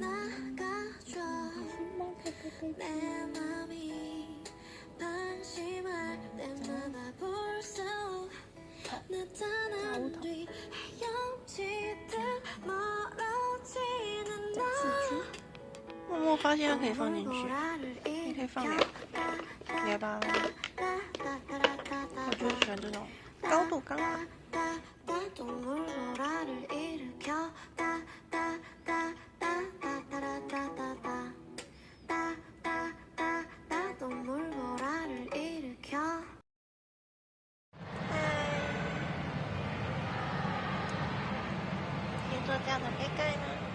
那个装满咖啡杯的妈咪捧起碗连成了。porous soul 那刹那的无敌拥 ตัวจานหน่อยใกล้ๆนะ